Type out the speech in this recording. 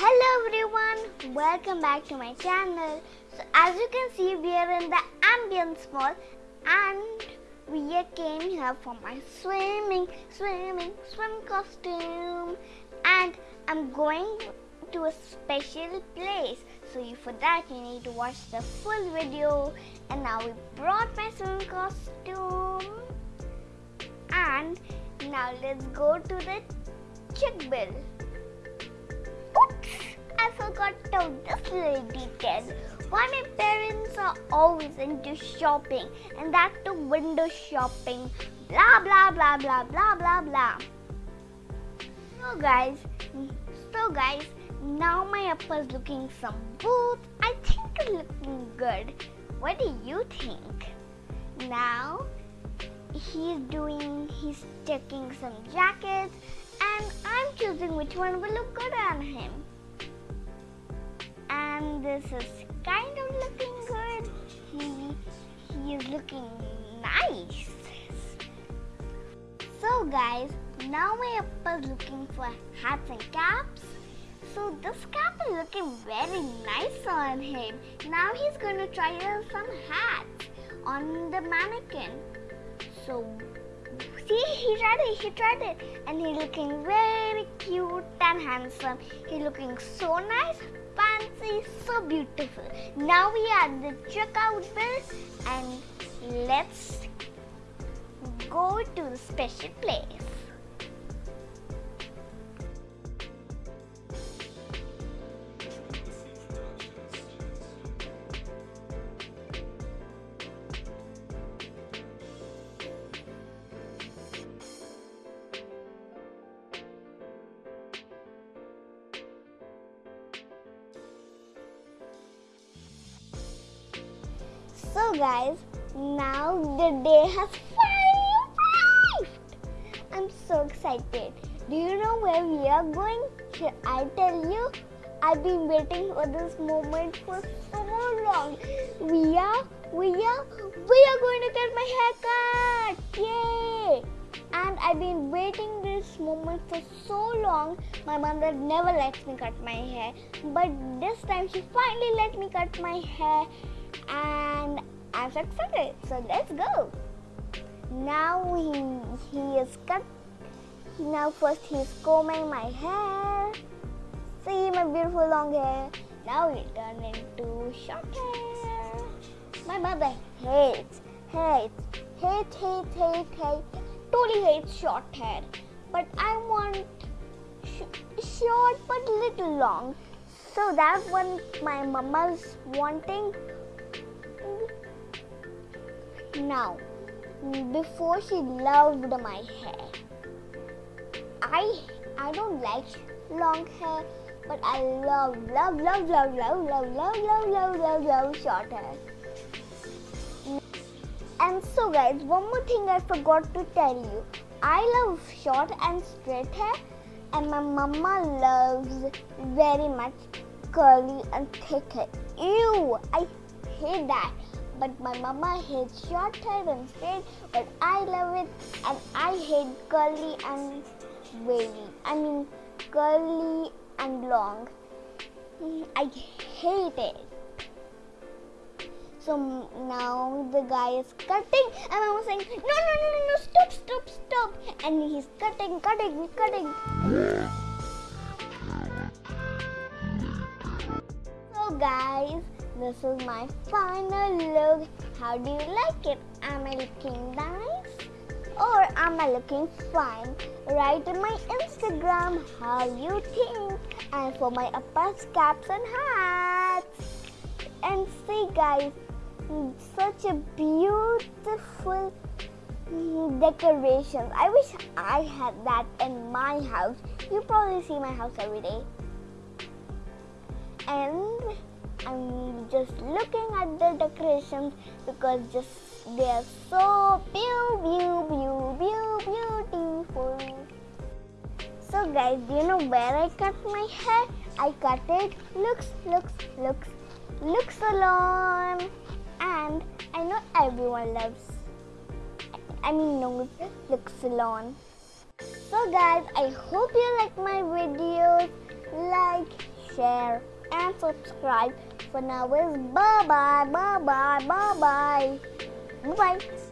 Hello everyone, welcome back to my channel. So as you can see, we are in the Ambience Mall and we came here for my swimming, swimming, swim costume and I'm going to a special place. So for that you need to watch the full video and now we brought my swim costume and now let's go to the chick bill. Forgot to this little detail. Why my parents are always into shopping and that to window shopping. Blah blah blah blah blah blah blah. So guys, so guys, now my upper's looking some boots. I think it's looking good. What do you think? Now he's doing, he's checking some jackets and I'm choosing which one will look good on him. And this is kind of looking good. He, he is looking nice. So guys, now my upper's looking for hats and caps. So this cap is looking very nice on him. Now he's going to try some hats on the mannequin. So See, he tried it, he tried it. And he's looking very cute and handsome. He's looking so nice, fancy, so beautiful. Now we are at the checkout bill and let's go to the special place. So guys, now the day has finally arrived. I'm so excited. Do you know where we are going? Should I tell you? I've been waiting for this moment for so long. We are, we are, we are going to get my haircut. Yay! And I've been waiting this moment for so long. My mother never lets me cut my hair. But this time she finally let me cut my hair and I'm so. So let's go. Now he, he is cut. Now first he's combing my hair. See my beautiful long hair. Now it turned into short hair. My mother hates, hates, hates, hates, hates, hates, totally hates short hair. But I want sh short but little long. So that one my mama's wanting now, before she loved my hair. I I don't like long hair, but I love love love love love love love love love love love short hair. And so guys, one more thing I forgot to tell you. I love short and straight hair and my mama loves very much curly and thick hair. Ew, I hate that but my mama hates short hair and straight, but I love it and I hate curly and wavy. I mean curly and long. I hate it. So now the guy is cutting and I was saying, no, no, no, no, no, stop, stop, stop. And he's cutting, cutting, cutting. So guys, this is my final look. How do you like it? Am I looking nice? Or am I looking fine? Write in my Instagram how you think. And for my uppers, caps and hats. And see guys, such a beautiful decorations. I wish I had that in my house. You probably see my house every day. And I'm just looking at the decorations because just they are so beautiful, beautiful. So guys, do you know where I cut my hair? I cut it looks, looks, looks, looks salon, and I know everyone loves. I mean knows look salon. So guys, I hope you like my videos. Like, share, and subscribe. For now, is bye bye, bye bye, bye bye, bye bye.